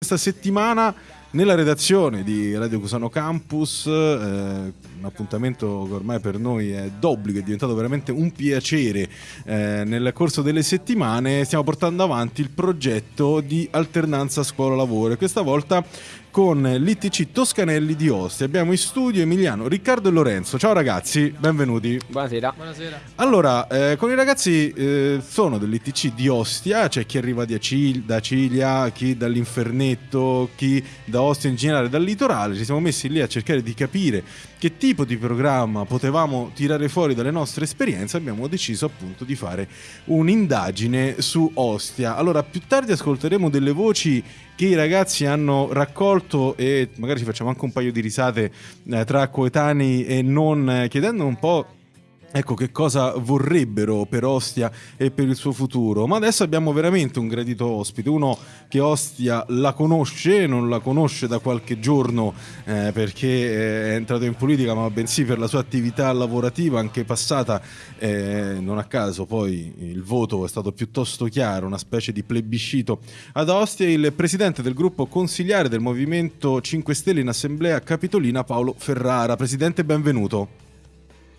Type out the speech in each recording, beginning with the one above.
Questa settimana nella redazione di Radio Cusano Campus, eh, un appuntamento che ormai per noi è d'obbligo, è diventato veramente un piacere eh, nel corso delle settimane, stiamo portando avanti il progetto di alternanza scuola-lavoro questa volta con l'ITC Toscanelli di Ostia. Abbiamo in studio Emiliano, Riccardo e Lorenzo. Ciao ragazzi, benvenuti. Buonasera. Buonasera. Allora, eh, con i ragazzi eh, sono dell'ITC di Ostia, c'è chi arriva da, Cil- da Ciglia, chi dall'Infernetto, chi da Ostia in generale, dal litorale. Ci siamo messi lì a cercare di capire che tipo di programma potevamo tirare fuori dalle nostre esperienze. Abbiamo deciso appunto di fare un'indagine su Ostia. Allora, più tardi ascolteremo delle voci che i ragazzi hanno raccolto e magari ci facciamo anche un paio di risate eh, tra coetanei e non, eh, chiedendo un po' Ecco che cosa vorrebbero per Ostia e per il suo futuro. Ma adesso abbiamo veramente un gradito ospite, uno che Ostia la conosce, non la conosce da qualche giorno eh, perché è entrato in politica, ma bensì per la sua attività lavorativa anche passata. Eh, non a caso poi il voto è stato piuttosto chiaro, una specie di plebiscito ad Ostia. Il presidente del gruppo consigliare del Movimento 5 Stelle in Assemblea Capitolina, Paolo Ferrara. Presidente, benvenuto.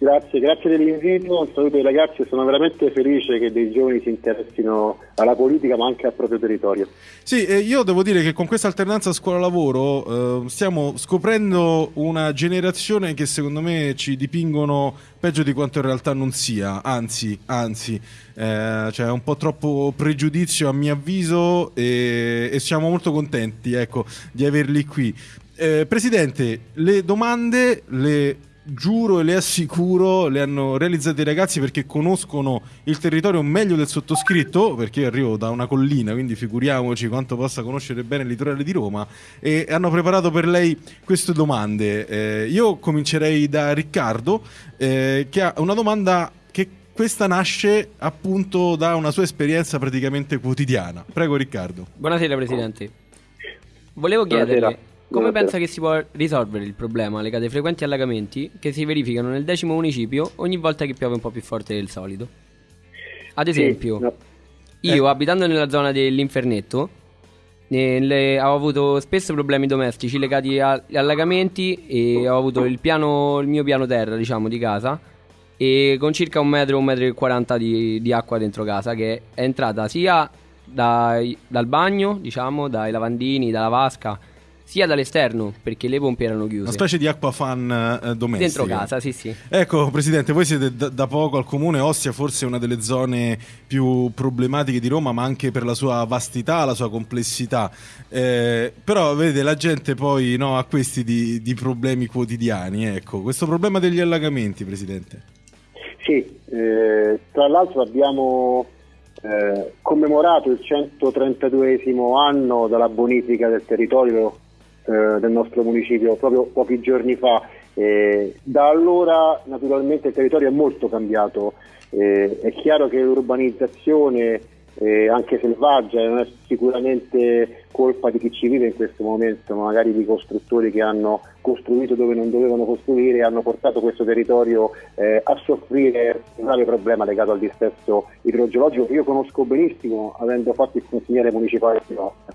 Grazie, grazie dell'invito, un saluto ai ragazzi, sono veramente felice che dei giovani si interessino alla politica ma anche al proprio territorio. Sì, io devo dire che con questa alternanza scuola-lavoro eh, stiamo scoprendo una generazione che secondo me ci dipingono peggio di quanto in realtà non sia, anzi, anzi, eh, c'è un po' troppo pregiudizio a mio avviso e, e siamo molto contenti ecco, di averli qui. Eh, Presidente, le domande le giuro e le assicuro, le hanno realizzate i ragazzi perché conoscono il territorio meglio del sottoscritto, perché io arrivo da una collina, quindi figuriamoci quanto possa conoscere bene il litorale di Roma, e hanno preparato per lei queste domande. Eh, io comincerei da Riccardo, eh, che ha una domanda che questa nasce appunto da una sua esperienza praticamente quotidiana. Prego Riccardo. Buonasera Presidente. Volevo chiederle... Come pensa che si può risolvere il problema legati ai frequenti allagamenti che si verificano nel decimo municipio ogni volta che piove un po' più forte del solito? Ad esempio, sì, no. io eh. abitando nella zona dell'Infernetto le, ho avuto spesso problemi domestici legati agli allagamenti e ho avuto il, piano, il mio piano terra, diciamo, di casa e con circa un metro, un metro e quaranta di, di acqua dentro casa che è entrata sia dai, dal bagno, diciamo, dai lavandini, dalla vasca sia dall'esterno perché le pompe erano chiuse. Una specie di acqua fan eh, domestica. Dentro casa, sì, sì. Ecco, Presidente, voi siete da, da, poco al comune Ostia, forse una delle zone più problematiche di Roma, ma anche per la sua vastità, la sua complessità. Eh, però, vedete, la gente poi no, ha questi di, di, problemi quotidiani. Ecco, questo problema degli allagamenti, Presidente. Sì, eh, tra l'altro abbiamo eh, commemorato il 132 anno dalla bonifica del territorio eh, del nostro municipio proprio pochi giorni fa. Eh, da allora naturalmente il territorio è molto cambiato, eh, è chiaro che l'urbanizzazione eh, anche selvaggia non è sicuramente colpa di chi ci vive in questo momento, ma magari di costruttori che hanno costruito dove non dovevano costruire e hanno portato questo territorio eh, a soffrire un grave problema legato al dissesto idrogeologico che io conosco benissimo avendo fatto il consigliere municipale di Nostra.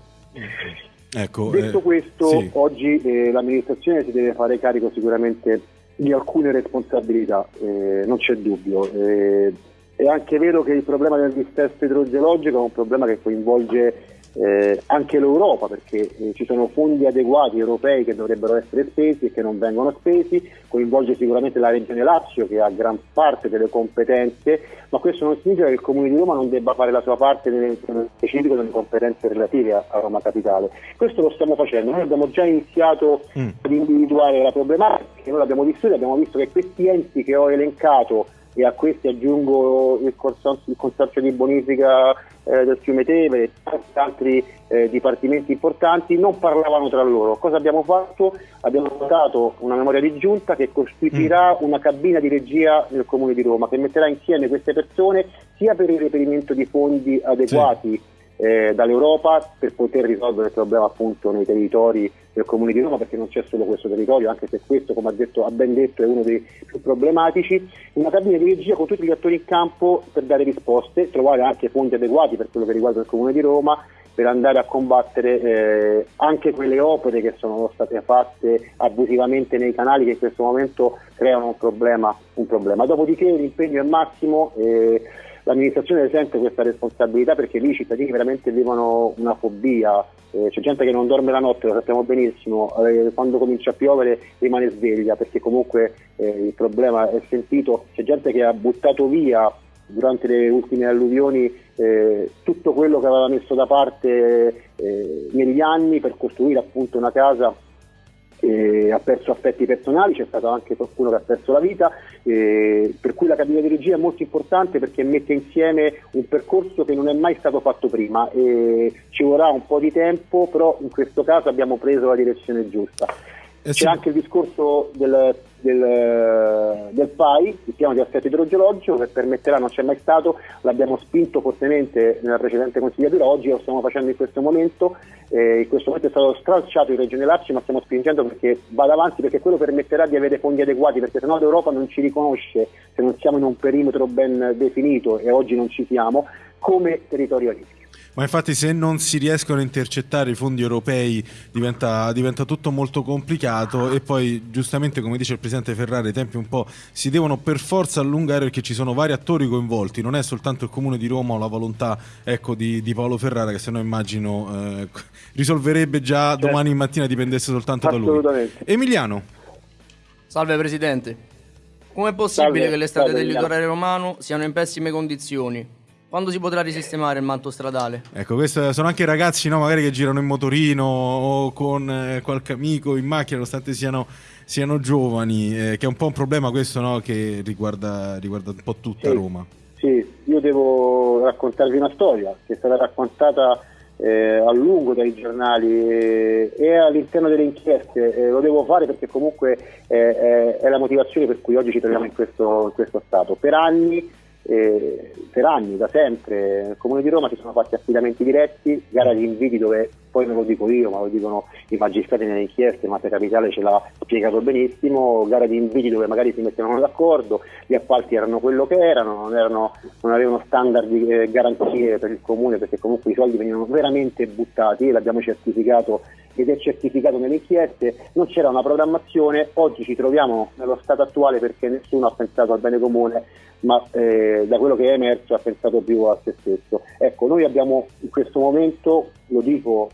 Ecco, Detto eh, questo, sì. oggi eh, l'amministrazione si deve fare carico sicuramente di alcune responsabilità, eh, non c'è dubbio. Eh, è anche vero che il problema del dissesto idrogeologico è un problema che coinvolge eh, anche l'Europa perché eh, ci sono fondi adeguati europei che dovrebbero essere spesi e che non vengono spesi, coinvolge sicuramente la Regione Lazio che ha gran parte delle competenze, ma questo non significa che il Comune di Roma non debba fare la sua parte nel specifico delle competenze relative a, a Roma Capitale. Questo lo stiamo facendo, noi abbiamo già iniziato mm. ad individuare la problematica, noi l'abbiamo vissuta, abbiamo visto che questi enti che ho elencato e a questi aggiungo il consorzio, il consorzio di bonifica eh, del fiume Teve e tanti altri eh, dipartimenti importanti non parlavano tra loro. Cosa abbiamo fatto? Abbiamo dato una memoria di giunta che costituirà mm. una cabina di regia nel Comune di Roma che metterà insieme queste persone sia per il reperimento di fondi adeguati sì eh, dall'Europa per poter risolvere il problema appunto nei territori del Comune di Roma perché non c'è solo questo territorio anche se questo come ha, detto, ha ben detto è uno dei più problematici una cabina di regia con tutti gli attori in campo per dare risposte trovare anche fondi adeguati per quello che riguarda il Comune di Roma per andare a combattere eh, anche quelle opere che sono state fatte abusivamente nei canali che in questo momento creano un problema. Un problema. Dopodiché l'impegno è massimo. Eh, l'amministrazione sente questa responsabilità perché lì i cittadini veramente vivono una fobia, eh, c'è gente che non dorme la notte, lo sappiamo benissimo, eh, quando comincia a piovere rimane sveglia perché comunque eh, il problema è sentito, c'è gente che ha buttato via durante le ultime alluvioni eh, tutto quello che aveva messo da parte eh, negli anni per costruire appunto una casa eh, ha perso aspetti personali, c'è stato anche qualcuno che ha perso la vita, eh, per cui la cabina di regia è molto importante perché mette insieme un percorso che non è mai stato fatto prima e ci vorrà un po' di tempo, però in questo caso abbiamo preso la direzione giusta. Eh sì. C'è anche il discorso del, del, del, PAI, il piano di assetto idrogeologico, che permetterà, non c'è mai stato, l'abbiamo spinto fortemente nella precedente consigliatura, oggi lo stiamo facendo in questo momento, eh, in questo momento è stato stralciato in Regione Lazio, ma stiamo spingendo perché vada avanti, perché quello permetterà di avere fondi adeguati, perché sennò l'Europa non ci riconosce se non siamo in un perimetro ben definito e oggi non ci siamo, come territorio a rischio. Ma infatti se non si riescono a intercettare i fondi europei diventa, diventa, tutto molto complicato e poi giustamente come dice il Presidente Ferrari i tempi un po' si devono per forza allungare perché ci sono vari attori coinvolti, non è soltanto il Comune di Roma o la volontà ecco, di, di, Paolo Ferrara che se no immagino eh, risolverebbe già certo. domani mattina dipendesse soltanto da lui. Emiliano. Salve Presidente. Com'è possibile Salve. che le strade del litorale romano siano in pessime condizioni? Quando si potrà risistemare il manto stradale? Ecco, questi sono anche ragazzi no, magari che girano in motorino o con eh, qualche amico in macchina, nonostante siano, siano giovani, eh, che è un po' un problema questo no, che riguarda, riguarda, un po' tutta sì, Roma. Sì, io devo raccontarvi una storia che è stata raccontata eh, a lungo dai giornali e, all'interno delle inchieste. Eh, lo devo fare perché comunque è, è, la motivazione per cui oggi ci troviamo in questo, in questo stato. Per anni eh, per anni, da sempre, nel Comune di Roma si sono fatti affidamenti diretti, gara di inviti dove poi non lo dico io, ma lo dicono i magistrati nelle inchieste, Mafia Capitale ce l'ha spiegato benissimo, gara di inviti dove magari si mettevano d'accordo, gli appalti erano quello che erano, non, erano, non avevano standard di eh, garanzie per il Comune perché comunque i soldi venivano veramente buttati, l'abbiamo certificato ed è certificato nelle inchieste, non c'era una programmazione, oggi ci troviamo nello stato attuale perché nessuno ha pensato al bene comune, ma eh, da quello che è emerso ha pensato più a se stesso. Ecco, noi abbiamo in questo momento, lo dico,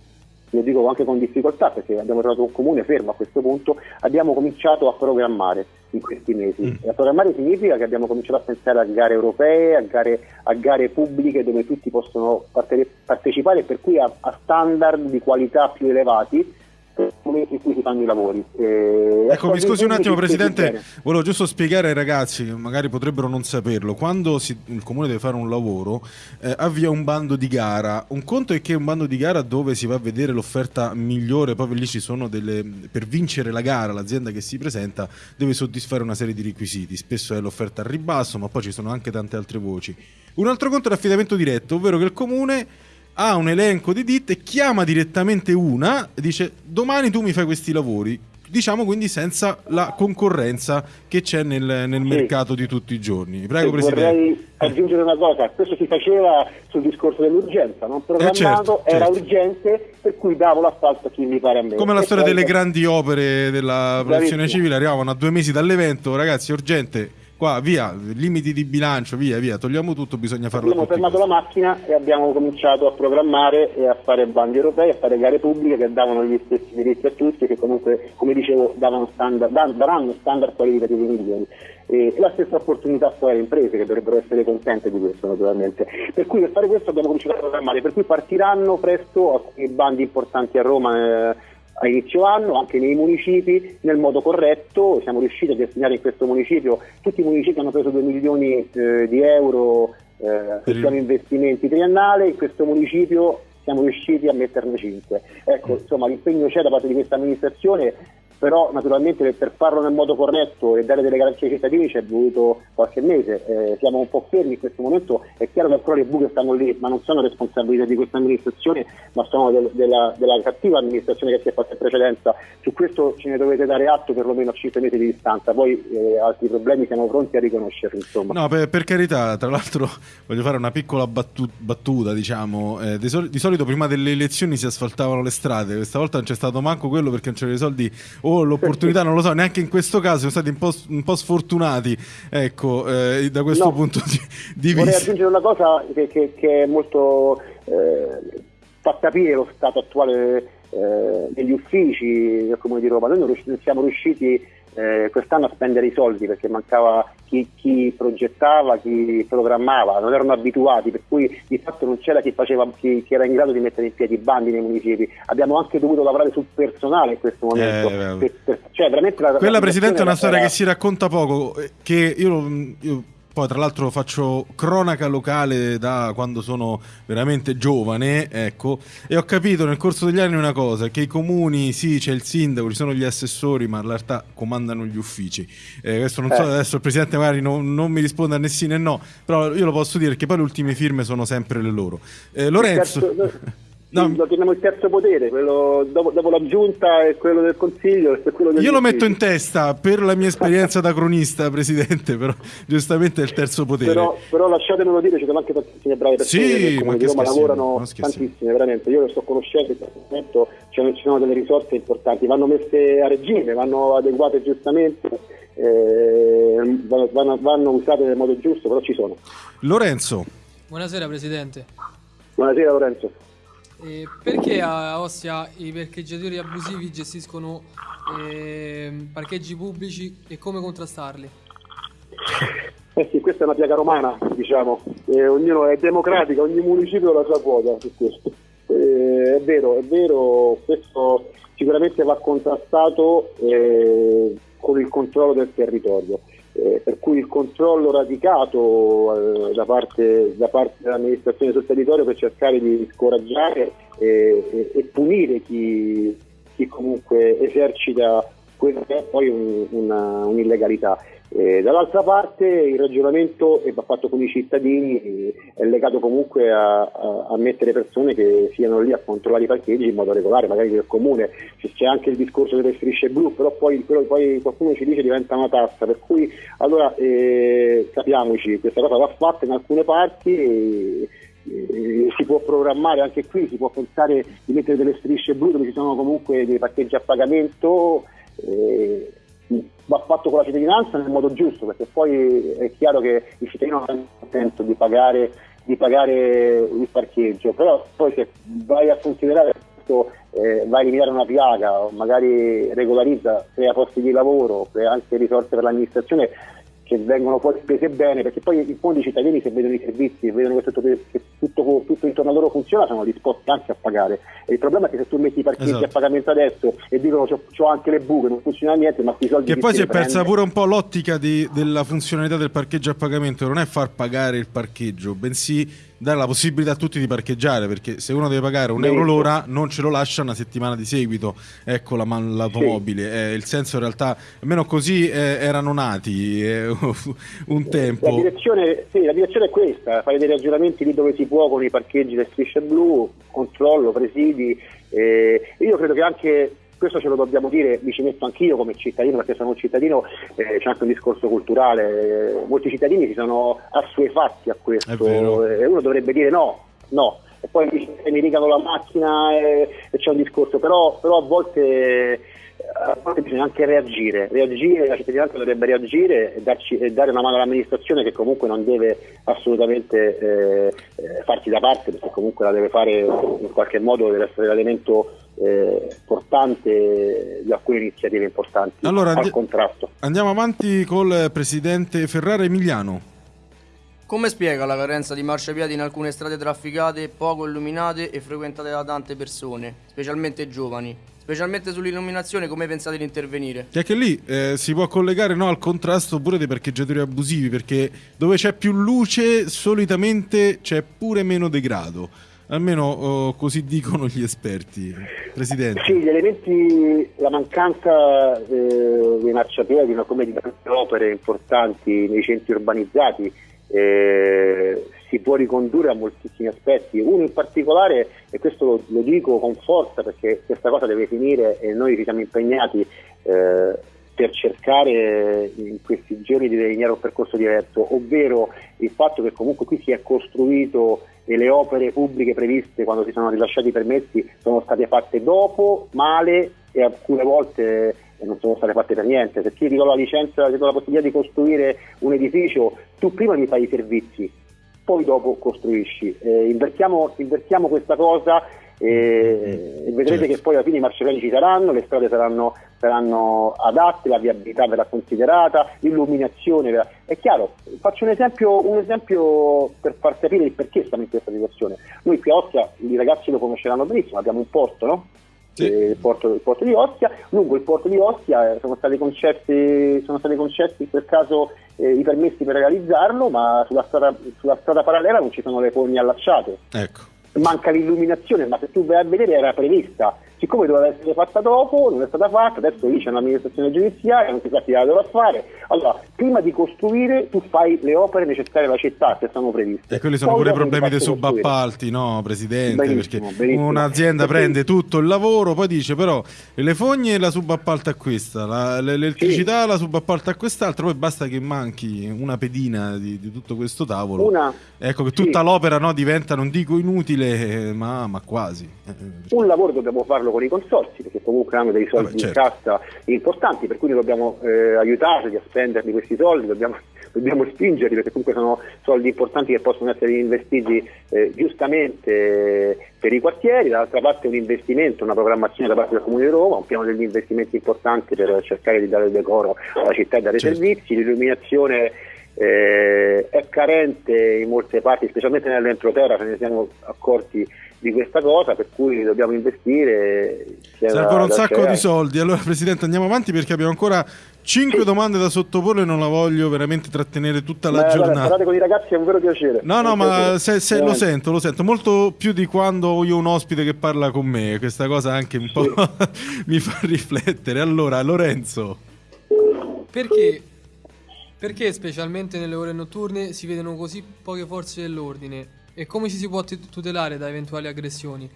lo dico anche con difficoltà perché abbiamo trovato un comune fermo a questo punto, abbiamo cominciato a programmare in questi mesi. Mm. E a programmare significa che abbiamo cominciato a pensare a gare europee, a gare, a gare pubbliche dove tutti possono parte- partecipare, per cui a, a standard di qualità più elevati nel momento in cui si fanno i lavori. Eh, ecco, mi scusi un attimo, Presidente, volevo giusto spiegare ai ragazzi che magari potrebbero non saperlo. Quando si, il comune deve fare un lavoro, eh, avvia un bando di gara. Un conto è che è un bando di gara dove si va a vedere l'offerta migliore, proprio lì ci sono delle. per vincere la gara, l'azienda che si presenta deve soddisfare una serie di requisiti. Spesso è l'offerta al ribasso, ma poi ci sono anche tante altre voci. Un altro conto è l'affidamento diretto, ovvero che il comune ha un elenco di ditte, chiama direttamente una e dice domani tu mi fai questi lavori. Diciamo quindi senza la concorrenza che c'è nel, nel sì. mercato di tutti i giorni. Prego, sì, Presidente. Vorrei aggiungere una cosa, questo si faceva sul discorso dell'urgenza, non programmato, eh certo, era certo. urgente, per cui davo l'asfalto a chi mi pare a me. Come la storia delle grandi opere della protezione civile, arrivavano a due mesi dall'evento, ragazzi, urgente qua via, limiti di bilancio, via, via, togliamo tutto, bisogna farlo. Abbiamo fermato la macchina e abbiamo cominciato a programmare e a fare bandi europei, a fare gare pubbliche che davano gli stessi diritti a tutti e che comunque, come dicevo, standard, daranno standard qualitativi migliori. E la stessa opportunità poi alle imprese che dovrebbero essere contente di questo naturalmente. Per cui per fare questo abbiamo cominciato a programmare, per cui partiranno presto alcuni bandi importanti a Roma. Eh, a inizio anno anche nei municipi nel modo corretto, siamo riusciti a destinare in questo municipio, tutti i municipi hanno preso 2 milioni eh, di euro eh, per piano investimenti triennale, in questo municipio siamo riusciti a metterne 5. Ecco, mm. insomma l'impegno c'è da parte di questa amministrazione però naturalmente per farlo nel modo corretto e dare delle garanzie ai cittadini ci è voluto qualche mese, eh, siamo un po' fermi in questo momento, è chiaro che ancora le buche stanno lì, ma non sono responsabilità di questa amministrazione, ma sono del, della, della, cattiva amministrazione che si è fatta in precedenza, su questo ce ne dovete dare atto perlomeno a 5 mesi di distanza, poi eh, altri problemi siamo pronti a riconoscerli. Insomma. No, per, per, carità, tra l'altro voglio fare una piccola battu- battuta, diciamo, eh, di, sol- di, solito prima delle elezioni si asfaltavano le strade, questa volta non c'è stato manco quello perché non c'erano i soldi o l'opportunità, non lo so, neanche in questo caso siamo stati un po', un po sfortunati, ecco, eh, da questo no, punto di, di vorrei vista. Vorrei aggiungere una cosa che, che, che è molto... Eh, fa capire lo stato attuale eh, degli uffici come di Roma. Noi non siamo riusciti eh, quest'anno a spendere i soldi perché mancava chi, chi, progettava, chi programmava, non erano abituati, per cui di fatto non c'era chi, faceva, chi, chi era in grado di mettere in piedi i bandi nei municipi. Abbiamo anche dovuto lavorare sul personale in questo momento. Eh, per, per, cioè, la, Quella, Presidente, è una storia era... che si racconta poco, eh, che io, io poi tra l'altro faccio cronaca locale da quando sono veramente giovane, ecco, e ho capito nel corso degli anni una cosa, che i comuni, sì, c'è il sindaco, ci sono gli assessori, ma in realtà comandano gli uffici. Eh, questo non so, eh. adesso il presidente magari non, non, mi risponde a né sì né no, però io lo posso dire perché poi le ultime firme sono sempre le loro. Eh, Lorenzo... No. Lo chiamiamo il terzo potere, quello dopo, dopo, la giunta e quello del consiglio. Quello Io lo metto in testa per la mia esperienza da cronista, presidente, però giustamente è il terzo potere. Però, però lasciatemelo dire, ci sono anche tantissime brave persone sì, che come di Roma lavorano tantissime, veramente. Io lo sto conoscendo in questo momento, ci sono delle risorse importanti, vanno messe a regime, vanno adeguate giustamente. Eh, vanno, vanno usate nel modo giusto, però ci sono. Lorenzo. Buonasera Presidente. Buonasera Lorenzo. Eh, perché a Ostia i parcheggiatori abusivi gestiscono eh, parcheggi pubblici e come contrastarli? Eh sì, questa è una piaga romana, diciamo, eh, ognuno è democratico, ogni municipio ha la sua quota su questo. Eh, è vero, è vero, questo sicuramente va contrastato eh, con il controllo del territorio eh, per cui il controllo radicato eh, da, parte, da, parte, dell'amministrazione sul territorio per cercare di scoraggiare e, e punire chi, chi, comunque esercita quella che è poi un, una, un'illegalità. Eh, dall'altra parte il ragionamento che va fatto con i cittadini è legato comunque a, a, a, mettere persone che siano lì a controllare i parcheggi in modo regolare, magari nel comune, c'è anche il discorso delle strisce blu, però poi, però poi qualcuno ci dice diventa una tassa, per cui allora eh, capiamoci, questa cosa va fatta in alcune parti e, si può programmare anche qui, si può pensare di mettere delle strisce blu dove ci sono comunque dei parcheggi a pagamento. Eh, va fatto con la cittadinanza nel modo giusto, perché poi è chiaro che il cittadino non ha contento di pagare, di pagare il parcheggio, però poi se vai a considerare questo eh, va a eliminare una piaga, magari regolarizza, crea posti di lavoro, crea anche risorse per l'amministrazione, che vengono poi spese bene, perché poi in fondo i cittadini se vedono i servizi, e vedono che tutto, che tutto, tutto, intorno a loro funziona, sono disposti anche a pagare. E il problema è che se tu metti i parcheggi esatto. a pagamento adesso e dicono ho anche le buche, non funziona niente, ma i soldi... Che poi si è persa prende. pure un po' l'ottica di, della funzionalità del parcheggio a pagamento, non è far pagare il parcheggio, bensì dare la possibilità a tutti di parcheggiare perché se uno deve pagare un euro l'ora non ce lo lascia una settimana di seguito ecco la, l'automobile sì. eh, il senso in realtà almeno così eh, erano nati eh, un tempo la direzione, sì, la direzione, è questa fare dei ragionamenti lì dove si può con i parcheggi le strisce blu controllo, presidi eh, io credo che anche questo ce lo dobbiamo dire, mi ci metto anch'io come cittadino perché sono un cittadino, eh, c'è anche un discorso culturale, molti cittadini si sono assuefatti a questo e uno dovrebbe dire no, no, e poi mi rigano la macchina e, e c'è un discorso, però, però a volte a volte bisogna anche reagire, reagire, la cittadinanza dovrebbe reagire e, darci, e, dare una mano all'amministrazione che comunque non deve assolutamente eh, eh, farsi da parte perché comunque la deve fare in qualche modo, deve essere l'elemento eh, portante di alcune iniziative importanti allora, al contrasto. Andiamo avanti col presidente Ferrara Emiliano. Come spiega la carenza di marciapiedi in alcune strade trafficate, poco illuminate e frequentate da tante persone, specialmente giovani? Specialmente sull'illuminazione, come pensate di intervenire? Che anche lì eh, si può collegare no, al contrasto pure dei parcheggiatori abusivi, perché dove c'è più luce solitamente c'è pure meno degrado Almeno oh, così dicono gli esperti. Presidente. Sì, gli elementi, la mancanza eh, dei marciapiedi, ma come di opere importanti nei centri urbanizzati, eh, si può ricondurre a moltissimi aspetti. Uno in particolare, e questo lo, lo, dico con forza perché questa cosa deve finire e noi ci siamo impegnati eh, per cercare in questi giorni di delineare un percorso diverso, ovvero il fatto che comunque qui si è costruito e le opere pubbliche previste quando si sono rilasciati i permessi sono state fatte dopo, male e alcune volte non sono state fatte per niente. Se ti do la licenza, ti do la possibilità di costruire un edificio, tu prima mi fai i servizi, poi dopo costruisci. Eh, invertiamo, invertiamo, questa cosa e, e vedrete certo. che poi alla fine i marciapiedi ci saranno, le strade saranno, saranno, adatte, la viabilità verrà considerata, l'illuminazione verrà... È chiaro, faccio un esempio, un esempio per far capire il perché stiamo in questa situazione. Noi qui a Ostia, i ragazzi lo conosceranno benissimo, abbiamo un porto, no? Sì. Eh, il, porto, il, porto, di Ostia. Lungo il porto di Ostia eh, sono stati concessi, sono stati concessi in quel caso eh, i permessi per realizzarlo, ma sulla strada, sulla strada, parallela non ci sono le fogne allacciate. Ecco. Manca l'illuminazione, ma se tu vai a vedere era prevista siccome doveva essere fatta dopo, non è stata fatta, adesso lì c'è un'amministrazione giudiziaria, non si sa chi la dovrà fare. Allora, prima di costruire tu fai le opere necessarie alla città che sono previste. E quelli sono Poi pure i problemi dei subappalti, no, Presidente? Benissimo, perché benissimo. un'azienda perché... prende tutto il lavoro, poi dice però le fogne la subappalta a questa, la, l'elettricità sì. la subappalta a quest'altra, poi basta che manchi una pedina di, di tutto questo tavolo. Una... Ecco che tutta sì. l'opera no, diventa, non dico inutile, ma, ma quasi. Eh, Un lavoro dobbiamo farlo con i consorsi, perché comunque hanno dei soldi certo. in cassa importanti, per cui noi dobbiamo eh, aiutarli a spenderli questi soldi, dobbiamo, dobbiamo, spingerli perché comunque sono soldi importanti che possono essere investiti eh, giustamente per i quartieri, dall'altra parte un investimento, una programmazione da parte del Comune di Roma, un piano degli investimenti importanti per cercare di dare il decoro alla città e dare certo. servizi, l'illuminazione eh, è carente in molte parti, specialmente nell'entroterra, ce ne siamo accorti di questa cosa, per cui dobbiamo investire. Servono un sacco di soldi. Allora, Presidente, andiamo avanti perché abbiamo ancora 5 sì. domande da sottoporre e non la voglio veramente trattenere tutta la Beh, giornata. Parlare con i ragazzi è un vero piacere. No, no, ma se, se lo sento, lo sento molto più di quando io ho un ospite che parla con me. Questa cosa anche un po' sì. mi fa riflettere. Allora, Lorenzo. Perché perché specialmente nelle ore notturne si vedono così poche forze dell'ordine? E come ci si può tutelare da eventuali aggressioni?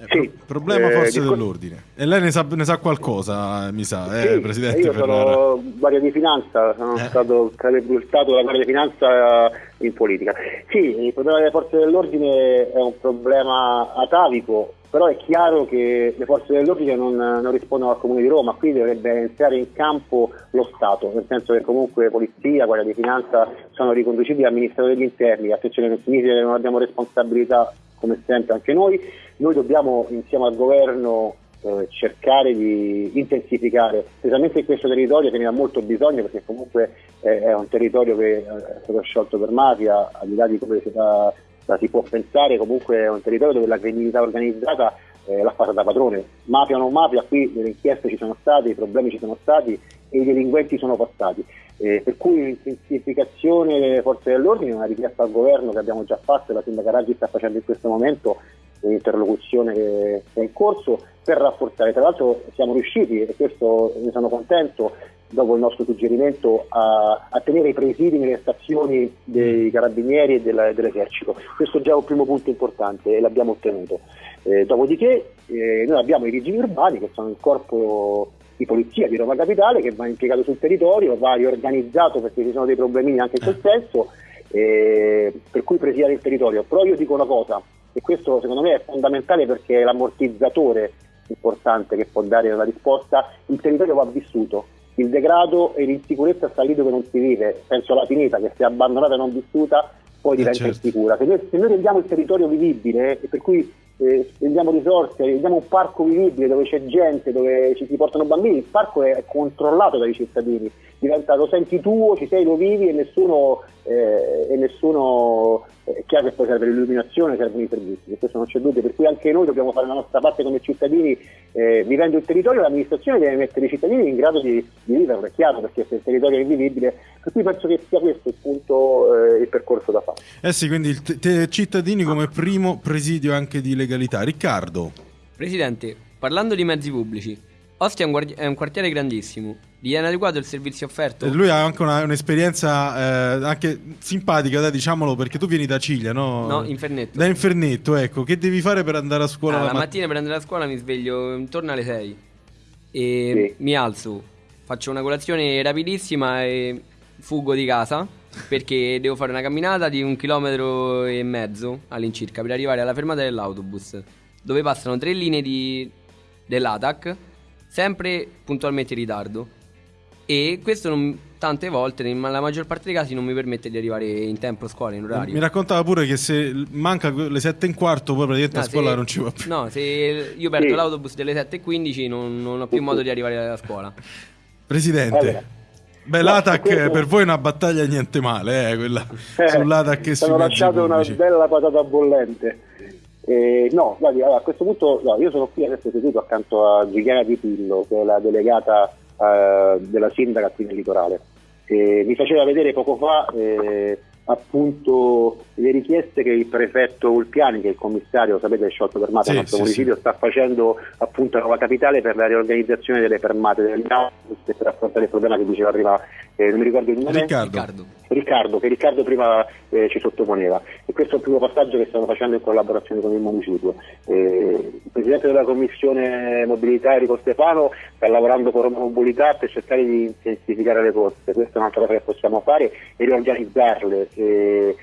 Eh, sì, problema eh, forse discor- dell'ordine. E lei ne sa, ne sa qualcosa, mi sa, eh, sì, Presidente Io Ferrara. sono Guardia di Finanza, sono eh. stato catapultato da Guardia di Finanza in politica. Sì, il problema delle forze dell'ordine è un problema atavico, però è chiaro che le forze dell'ordine non, non, rispondono al Comune di Roma, qui dovrebbe entrare in campo lo Stato, nel senso che comunque Polizia, Guardia di Finanza sono riconducibili al Ministero degli Interni, attenzione non significa che non abbiamo responsabilità come sempre anche noi, noi dobbiamo insieme al governo eh, cercare di intensificare, specialmente in questo territorio che ne ha molto bisogno perché comunque eh, è un territorio che eh, è stato sciolto per mafia, al di là di come si fa si può pensare comunque è un territorio dove la criminalità organizzata eh, l'ha fatta da padrone. Mafia o non mafia, qui le inchieste ci sono state, i problemi ci sono stati e i delinquenti sono passati. Eh, per cui un'intensificazione delle forze dell'ordine, una richiesta al governo che abbiamo già fatto e la sindaca Raggi sta facendo in questo momento, un'interlocuzione che è in corso per rafforzare. Tra l'altro siamo riusciti, e questo ne sono contento, dopo il nostro suggerimento, a, a tenere i presidi nelle stazioni dei carabinieri e della, dell'esercito. Questo è già un primo punto importante e l'abbiamo ottenuto. Eh, dopodiché eh, noi abbiamo i vigili urbani che sono il corpo di polizia di Roma Capitale che va impiegato sul territorio, va riorganizzato perché ci sono dei problemini anche in quel senso, eh, per cui presidiare il territorio. Però io dico una cosa, e questo secondo me è fondamentale perché è l'ammortizzatore importante che può dare una risposta, il territorio va vissuto il degrado e l'insicurezza sta lì dove non si vive, penso alla finita che se abbandonata e non vissuta poi eh, diventa eh certo. insicura. Se noi, se noi, rendiamo il territorio vivibile e per cui eh, rendiamo risorse, rendiamo un parco vivibile dove c'è gente, dove ci si portano bambini, il parco è controllato dai cittadini, diventa lo senti tuo, ci sei, lo vivi e nessuno eh, e nessuno è chiaro che poi serve l'illuminazione, servono i servizi, questo non c'è dubbio, per cui anche noi dobbiamo fare la nostra parte come cittadini, eh, vivendo il territorio l'amministrazione deve mettere i cittadini in grado di, di viverlo, è chiaro, perché se il territorio è invivibile, per cui penso che sia questo il punto, eh, il percorso da fare. Eh sì, quindi il te- te- cittadini come primo presidio anche di legalità. Riccardo. Presidente, parlando di mezzi pubblici, Ostia è un, guardi- è un quartiere grandissimo. Gli viene adeguato il servizio offerto? E Lui ha anche una- un'esperienza eh, anche simpatica, dai, diciamolo, perché tu vieni da Ciglia, no? No, Infernetto. Da Infernetto, ecco. Che devi fare per andare a scuola Ah, la la mat- mattina per andare a scuola mi sveglio intorno alle 6 e Sì. mi alzo, faccio una colazione rapidissima e fugo di casa perché devo fare una camminata di un chilometro e mezzo all'incirca per arrivare alla fermata dell'autobus dove passano tre linee di, dell'ATAC sempre puntualmente in ritardo e questo non- tante volte, nella maggior parte dei casi, non mi permette di arrivare in tempo a scuola, in orario. Mi raccontava pure che se manca le sette e un quarto, poi praticamente Ah, a scuola se- non ci va più. No, se io perdo Sì. l'autobus delle 7.15 non, non ho più modo di arrivare a scuola. Presidente. Allora. Beh, No, l'ATAC questo- per voi è una battaglia niente male, eh, quella Eh, sull'ATAC e sui lasciato una bella patata bollente. Eh, no, guardi, allora, a questo punto no, io sono qui adesso seduto accanto a Giuliana Di Pillo, che è la delegata eh, della sindaca qui nel litorale. Eh, mi faceva vedere poco fa eh, appunto le richieste che il prefetto Ulpiani, che è il commissario, sapete, è sciolto fermata Sì, del nostro sì, municipio, sta facendo appunto a Nuova Capitale per la riorganizzazione delle fermate autobus e per affrontare il problema che diceva prima, eh, non mi ricordo il nome. Riccardo. Riccardo. Riccardo, che Riccardo prima eh, ci sottoponeva e questo è il primo passaggio che stiamo facendo in collaborazione con il municipio. Eh, il Presidente della Commissione Mobilità Enrico Stefano sta lavorando con Roma Mobilità per cercare di intensificare le corse, questa è un'altra cosa che possiamo fare e riorganizzarle. Eh,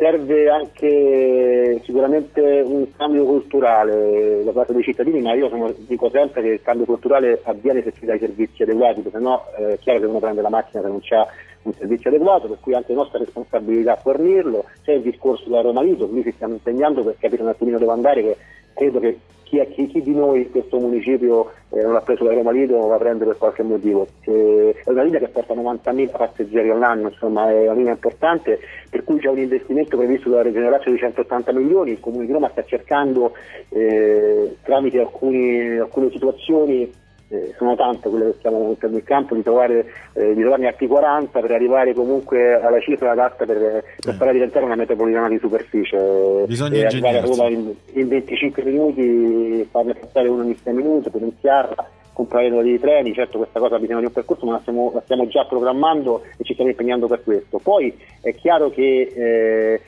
serve anche sicuramente un cambio culturale da parte dei cittadini, ma io sono- dico sempre che il cambio culturale avviene se si dà i servizi adeguati, perché no eh, è chiaro che uno prende la macchina se non c'è un servizio adeguato, per cui è anche nostra responsabilità fornirlo. C'è il discorso della Roma Lido, qui ci stiamo impegnando per capire un attimino dove andare, che credo che chi, chi- chi di noi in questo municipio eh, non ha preso la Roma Lido va a prendere per qualche motivo. Eh, è una linea che porta 90.000 passeggeri all'anno, insomma è una linea importante, per cui c'è un investimento previsto dalla Regione Lazio di 180 milioni, il Comune di Roma sta cercando eh, tramite alcuni- alcune situazioni eh, sono tante quelle che stiamo mettendo in campo, di, trovare, eh, di trovarne altri 40 per arrivare comunque alla cifra adatta per, per farla diventare una metropolitana di superficie. Bisogna e arrivare a. Roma in, in 25 minuti, farne passare uno ogni 6 minuti, potenziarla, comprare dei treni, certo questa cosa ha bisogno di un percorso, ma la stiamo, la stiamo già programmando e ci stiamo impegnando per questo. Poi è chiaro che eh,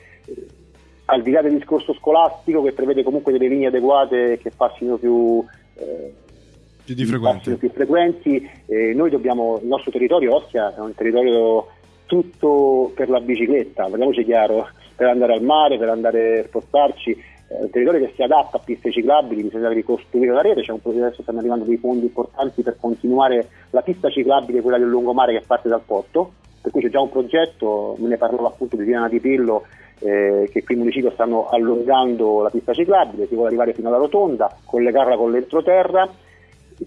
al di là del discorso scolastico che prevede comunque delle linee adeguate che passino più... eh, Più di passino frequente. più frequenti, eh, noi dobbiamo, il nostro territorio Ostia è un territorio tutto per la bicicletta, parliamoci chiaro, per andare al mare, per andare a spostarci, è un territorio che si adatta a piste ciclabili, bisogna ricostruire la rete, c'è un progetto, stanno arrivando dei fondi importanti per continuare la pista ciclabile, quella del lungomare che parte dal porto, per cui c'è già un progetto, me ne parlava appunto di Diana Di Pillo, eh, che qui in municipio stanno allungando la pista ciclabile, si vuole arrivare fino alla rotonda, collegarla con l'entroterra.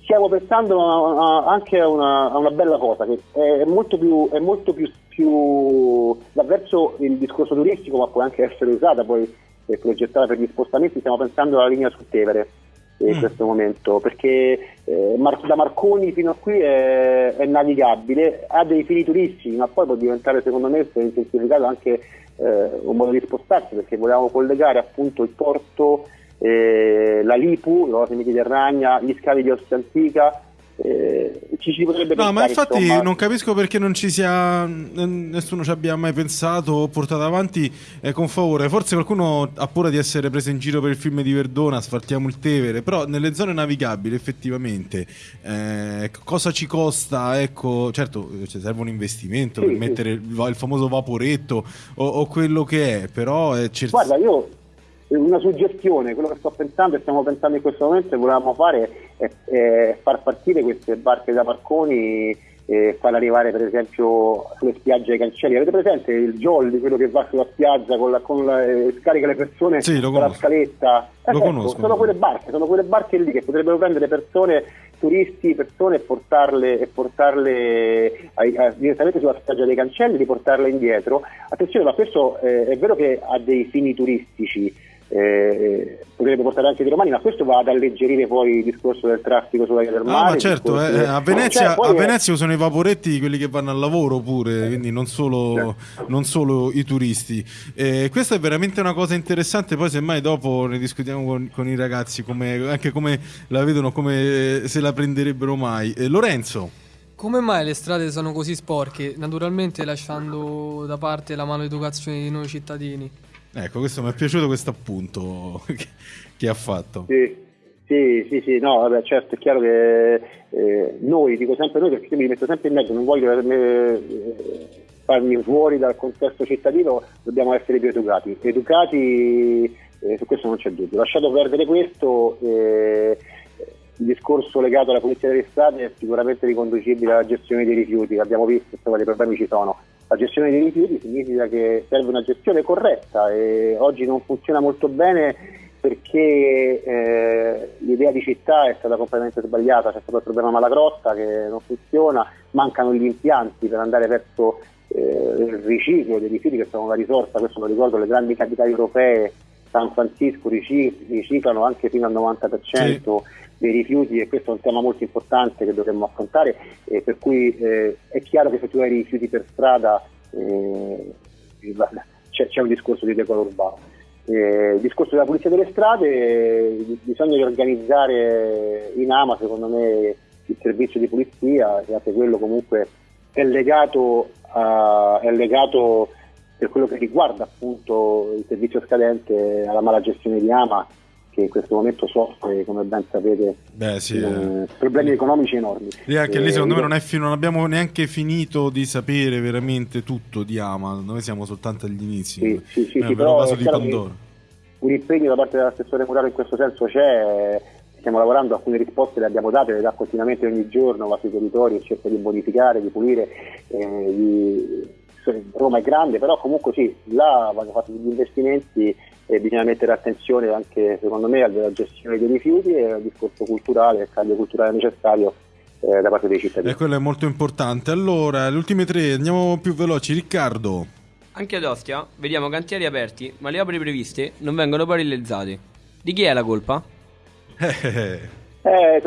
Stiamo pensando a- a- anche a una, a una bella cosa, che è molto più, è molto più, più verso il discorso turistico, ma può anche essere usata poi e progettata per gli spostamenti, stiamo pensando alla linea su Tevere eh, in Mm. questo momento, perché eh, Mar- da Marconi fino a qui è, è navigabile, ha dei fini turistici, ma poi può diventare secondo me se intensificato anche eh, un modo di spostarsi, perché volevamo collegare appunto il porto, eh, la Lipu, l'Oasi Mediterranea, gli scavi di Ostia Antica, eh, ci si potrebbe No, ma pensare, infatti insomma. non capisco perché non ci sia. Nessuno ci abbia mai pensato o portato avanti eh, con favore. Forse qualcuno ha paura di essere preso in giro per il film di Verdona, sfartiamo il Tevere. Però nelle zone navigabili, effettivamente, eh, cosa ci costa? Ecco, certo, cioè, serve un investimento Sì, per sì. mettere il, il famoso vaporetto o, o quello che è, però è cer- Guarda, io eh, una suggestione, quello che sto pensando e stiamo pensando in questo momento e volevamo fare è, è far partire queste barche da barconi e farle arrivare per esempio sulle spiagge ai cancelli. Avete presente il jolly, quello che va sulla spiaggia con la, con la- e scarica le persone Sì, con la scaletta? Lo ecco, conosco. Sono quelle barche, sono quelle barche lì che potrebbero prendere persone turisti, persone e portarle, e portarle ai, a, direttamente sulla spiaggia dei cancelli, riportarle indietro. Attenzione, ma questo eh, è vero che ha dei fini turistici, eh, potrebbe portare anche dei romani, ma questo va ad alleggerire poi il discorso del traffico sulla via del mare. Ah, ma certo, eh, a, Venezia, cioè, a Venezia usano i vaporetti quelli che vanno al lavoro pure, quindi non solo, certo. non solo i turisti. Eh, questa è veramente una cosa interessante, poi semmai dopo ne discutiamo con, con i ragazzi, come, anche come la vedono, come se la prenderebbero mai. Eh, Lorenzo. Come mai le strade sono così sporche? Naturalmente lasciando da parte la maleducazione di noi cittadini. Ecco, questo mi è piaciuto questo appunto che, che ha fatto. Sì, sì, sì, sì, no, vabbè, certo, è chiaro che eh, noi, dico sempre noi perché mi metto sempre in mezzo, non voglio eh, farmi fuori dal contesto cittadino, dobbiamo essere più educati. Educati, eh, su questo non c'è dubbio. Lasciato perdere questo, eh, il discorso legato alla pulizia delle strade è sicuramente riconducibile alla gestione dei rifiuti, abbiamo visto quali problemi ci sono la gestione dei rifiuti significa che serve una gestione corretta e oggi non funziona molto bene perché eh, l'idea di città è stata completamente sbagliata, c'è stato il problema Malagrotta che non funziona, mancano gli impianti per andare verso eh, il riciclo dei rifiuti che sono una risorsa, questo lo ricordo, le grandi capitali europee, San Francisco riciclano anche fino al 90% sì. Dei rifiuti e questo è un tema molto importante che dovremmo affrontare e per cui eh, è chiaro che se tu hai rifiuti per strada eh, c'è, c'è, un discorso di decoro urbano. Eh, il discorso della pulizia delle strade, bisogna riorganizzare in AMA secondo me il servizio di pulizia e anche quello comunque è legato, a, è legato per quello che riguarda appunto il servizio scadente alla mala gestione di Ama che in questo momento soffre, come ben sapete, Beh, sì, eh, eh. problemi economici enormi. Lì anche lì secondo me non, fi- non, abbiamo neanche finito di sapere veramente tutto di Ama, noi siamo soltanto agli inizi. Sì, sì, sì, sì però caso di Pandoro. Un impegno da parte dell'assessore Muraro in questo senso c'è, stiamo lavorando, alcune risposte le abbiamo date, le dà continuamente ogni giorno, va sui territori e cerca di bonificare, di pulire, eh, di Roma è grande, però comunque sì, là vanno fatti degli investimenti e bisogna mettere attenzione anche secondo me alla gestione dei rifiuti e al discorso culturale, al taglio culturale necessario eh, da parte dei cittadini. E quello è molto importante. Allora, le ultime tre, andiamo più veloci. Riccardo. Anche ad Ostia vediamo cantieri aperti, ma le opere previste non vengono poi realizzate. Di chi è la colpa? Eh,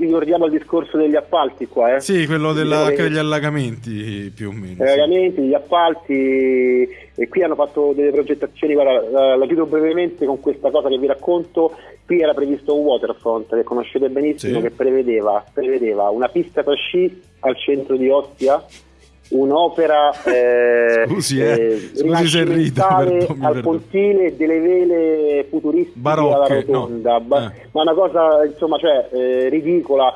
ricordiamo il discorso degli appalti qua, eh? Sì, quello della, degli allagamenti più o meno. Gli allagamenti, gli appalti, e qui hanno fatto delle progettazioni, guarda, la, la chiudo brevemente con questa cosa che vi racconto. Qui era previsto un waterfront che conoscete benissimo, sì. che prevedeva, prevedeva una pista per sci al centro di Ostia un'opera eh, Scusi, eh. Scusi se rido, al pontile delle vele futuristiche Barocche, rotonda, no. eh. ma una cosa insomma cioè, eh, ridicola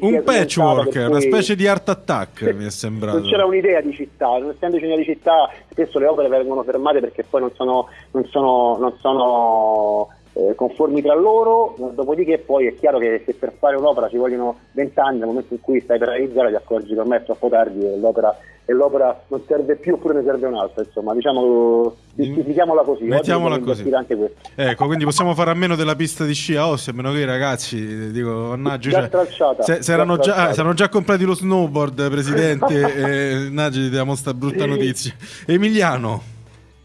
un patchwork, una specie di art attack mi è sembrato. Non c'era un'idea di città, non essendoci una di città, spesso le opere vengono fermate perché poi non sono, non sono, non sono eh, conformi tra loro, dopodiché poi è chiaro che se per fare un'opera ci vogliono vent'anni, nel momento in cui stai per realizzare ti accorgi che ormai è troppo tardi e l'opera, e l'opera non serve più oppure ne serve un'altra, insomma diciamo giustifichiamola così, mettiamola così. Ecco, quindi possiamo fare a meno della pista di sci a Ossi, a meno che i ragazzi, dico, mannaggia, già cioè, se, se erano già, se già comprati lo snowboard, presidente, e, mannaggia, ti diamo sta brutta notizia. Emiliano.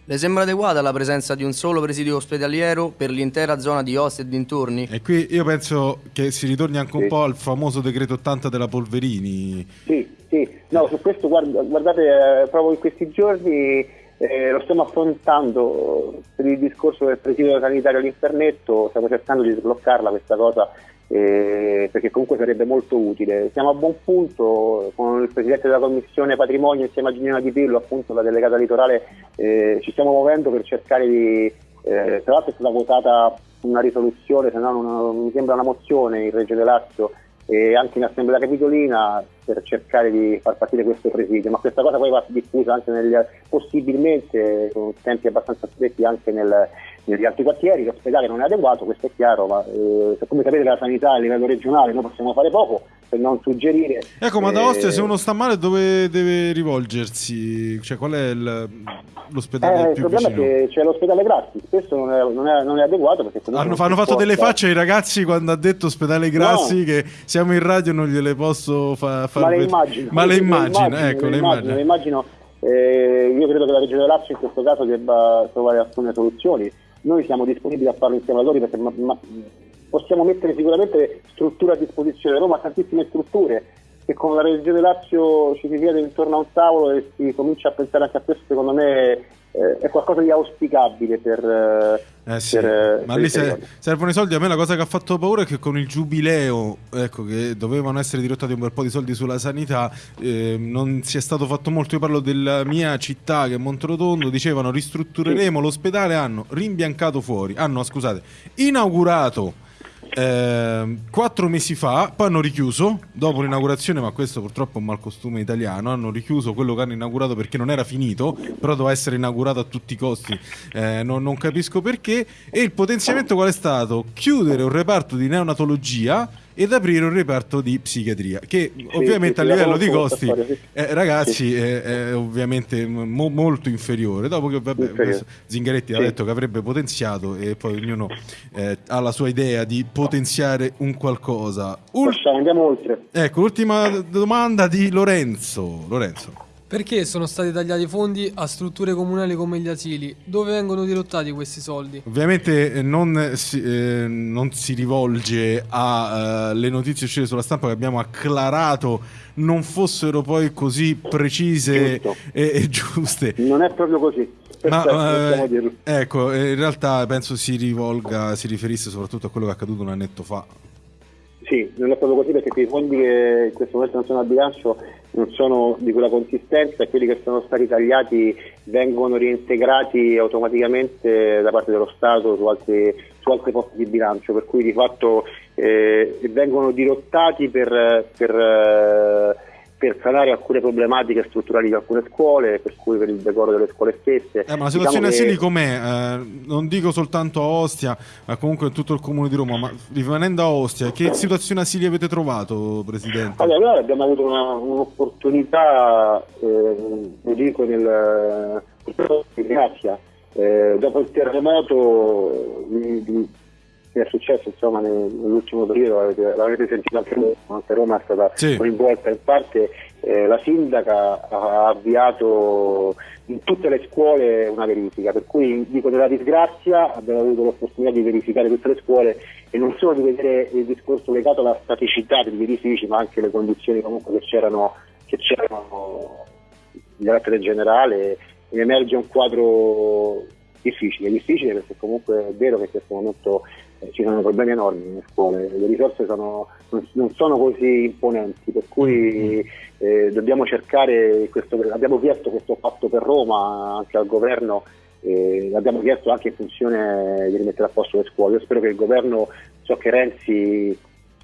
Le sembra adeguata la presenza di un solo presidio ospedaliero per l'intera zona di Ostia e dintorni? E qui io penso che si ritorni anche un po' al famoso decreto 80 della Polverini. Sì, sì, no, su questo guarda, guardate, eh, proprio in questi giorni eh, lo stiamo affrontando per il discorso del presidio sanitario all'internetto, stiamo cercando di sbloccarla questa cosa eh, perché comunque sarebbe molto utile. Siamo a buon punto con il Presidente della Commissione Patrimonio insieme a Gina Di Pillo, appunto la delegata litorale, eh, ci stiamo muovendo per cercare di, eh, tra l'altro è stata votata una risoluzione, se no non, mi sembra una mozione in Reggio Lazio e anche in Assemblea Capitolina per cercare di far partire questo presidio, ma questa cosa poi va diffusa anche negli, possibilmente con tempi abbastanza stretti anche nel, negli altri quartieri, l'ospedale non è adeguato, questo è chiaro, ma eh, come sapete la sanità a livello regionale noi possiamo fare poco, per non suggerire. Ecco, ma da Ostia se uno sta male dove deve rivolgersi? Cioè qual è il, l'ospedale eh, più Il problema vicino? è che c'è l'ospedale gratis, spesso non è, non è, non è adeguato perché Hanno, hanno fatto delle facce ai ragazzi quando ha detto ospedale Grassi No. che siamo in radio non gliele posso fa- far Ma le vedere. immagino, Ma le immagino, ecco, le le immagino, le immagino. Eh, io credo che la Regione Lazio in questo caso debba trovare alcune soluzioni. Noi siamo disponibili a farlo insieme a loro perché ma- ma- possiamo mettere sicuramente strutture a disposizione. Roma ha tantissime strutture e con la Regione Lazio ci si siede intorno a un tavolo e si comincia a pensare anche a questo, secondo me eh, è qualcosa di auspicabile per... eh, Eh sì, per, eh, ma per lì se- servono i soldi. A me la cosa che ha fatto paura è che con il giubileo, ecco, che dovevano essere dirottati un bel po' di soldi sulla sanità, eh, non si è stato fatto molto. Io parlo della mia città che è Monterotondo, dicevano ristruttureremo l'ospedale, hanno rimbiancato fuori, hanno, scusate, inaugurato. Ehm, quattro mesi fa, poi hanno richiuso dopo l'inaugurazione, ma questo purtroppo è un malcostume italiano. Hanno richiuso quello che hanno inaugurato perché non era finito, però doveva essere inaugurato a tutti i costi. Eh, non, non capisco perché. E il potenziamento qual è stato? Chiudere un reparto di neonatologia ed aprire un reparto di psichiatria. Che ovviamente sì, a sì, livello di costi, sì. eh, ragazzi, è, è ovviamente mo- molto inferiore. Dopo che vabbè, Inferiore. Zingaretti ha Sì. detto che avrebbe potenziato, e poi ognuno eh, ha la sua idea di potenziare un qualcosa. Ul- Lasciamo, andiamo oltre. ecco, l'ultima domanda di Lorenzo. Lorenzo. Perché sono stati tagliati i fondi a strutture comunali come gli asili? Dove vengono dirottati questi soldi? Ovviamente eh, non si, eh, non si rivolge alle notizie uscite sulla stampa che abbiamo acclarato non fossero poi così precise e, e giuste. Non è proprio così. Perfetto, Ma eh, dirlo. ecco, eh, in realtà penso si rivolga, si riferisse soprattutto a quello che è accaduto un annetto fa. Sì, non è proprio così perché i fondi che in questo momento non sono a bilancio non sono di quella consistenza e quelli che sono stati tagliati vengono reintegrati automaticamente da parte dello Stato su altri, su altri posti di bilancio, per cui di fatto eh, vengono dirottati per, per, eh, per sanare alcune problematiche strutturali di alcune scuole, per cui per il decoro delle scuole stesse. Eh, ma la situazione Diciamo che- asili com'è? Eh, non dico soltanto a Ostia, ma comunque in tutto il comune di Roma, ma rimanendo a Ostia, che situazione asili avete trovato, Presidente? Allora, noi abbiamo avuto una- un'opportunità, eh, lo dico nel in Grazia, eh, dopo il terremoto eh, è successo insomma, nel- nell'ultimo periodo, avete- l'avete sentito anche voi, anche Roma è stata Sì. coinvolta in parte, eh, la sindaca ha avviato in tutte le scuole una verifica, per cui dico nella disgrazia abbiamo avuto l'opportunità di verificare tutte le scuole e non solo di vedere il discorso legato alla staticità degli edifici, ma anche le condizioni comunque che c'erano, che c'erano di carattere generale, emerge un quadro difficile, difficile perché comunque è vero che in questo momento ci sono problemi enormi nelle scuole, le risorse sono- non, sono così imponenti, per cui eh, dobbiamo cercare, questo, abbiamo chiesto questo fatto per Roma anche al governo, eh, l'abbiamo chiesto anche in funzione di rimettere a posto le scuole. Io spero che il governo, so che Renzi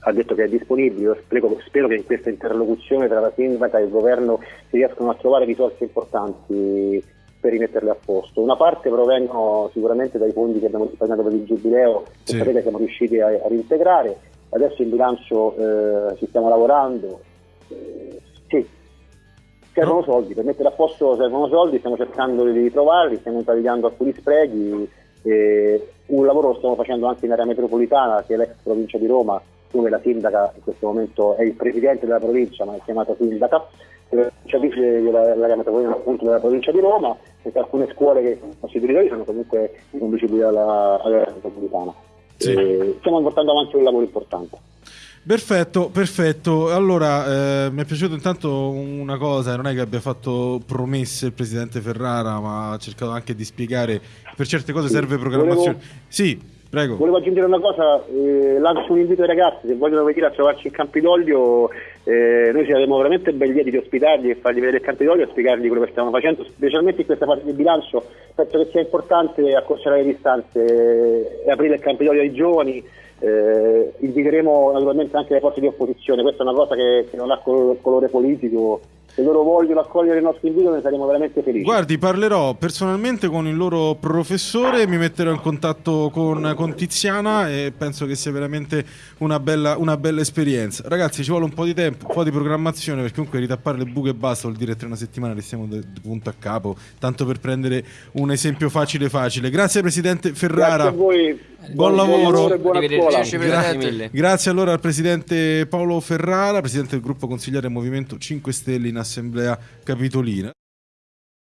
ha detto che è disponibile, io spero, spero che in questa interlocuzione tra la sindaca e il governo si riescano a trovare risorse importanti per rimetterle a posto. Una parte provengono sicuramente dai fondi che abbiamo risparmiato per il giubileo, che Sì. sapete siamo riusciti a, a reintegrare, adesso in bilancio eh, ci stiamo lavorando. Eh, sì, servono No. soldi, per mettere a posto servono soldi, stiamo cercando di trovarli, stiamo tagliando alcuni sprechi. eh, un lavoro lo stiamo facendo anche in area metropolitana, che è l'ex provincia di Roma, dove la sindaca in questo momento è il presidente della provincia, ma è chiamata sindaca, eh, cioè vice dell'area metropolitana appunto della provincia di Roma, alcune scuole che sono territori sono comunque riconducibili alla, all'area metropolitana. Sì. Stiamo portando avanti un lavoro importante. Perfetto, perfetto. Allora, eh, mi è piaciuto intanto una cosa, non è che abbia fatto promesse il presidente Ferrara, ma ha cercato anche di spiegare per certe cose Sì. serve programmazione. Volevo- Sì, prego. Volevo aggiungere una cosa, eh, lancio un invito ai ragazzi, se vogliono venire a trovarci in Campidoglio, eh, noi saremo veramente ben lieti di ospitarli e fargli vedere il Campidoglio e spiegargli quello che stiamo facendo, specialmente in questa fase di bilancio, penso che sia importante accorciare le distanze. E aprire il Campidoglio ai giovani, eh, inviteremo naturalmente anche le forze di opposizione, questa è una cosa che, che non ha col- colore politico, se loro vogliono accogliere il nostro invito ne saremo veramente felici. Guardi, parlerò personalmente con il loro professore, mi metterò in contatto con, con Tiziana e penso che sia veramente una bella, una bella esperienza. Ragazzi, ci vuole un po' di tempo, un po' di programmazione, perché comunque ritappare le buche e basta vuol dire tra una settimana restiamo di punto a capo, tanto per prendere un esempio facile facile. Grazie Presidente Ferrara. Grazie a voi. Buon lavoro. buona Arrivederci. scuola. Grazie. Grazie allora al Presidente Paolo Ferrara, Presidente del gruppo consigliere Movimento 5 Stelle in Assemblea Capitolina.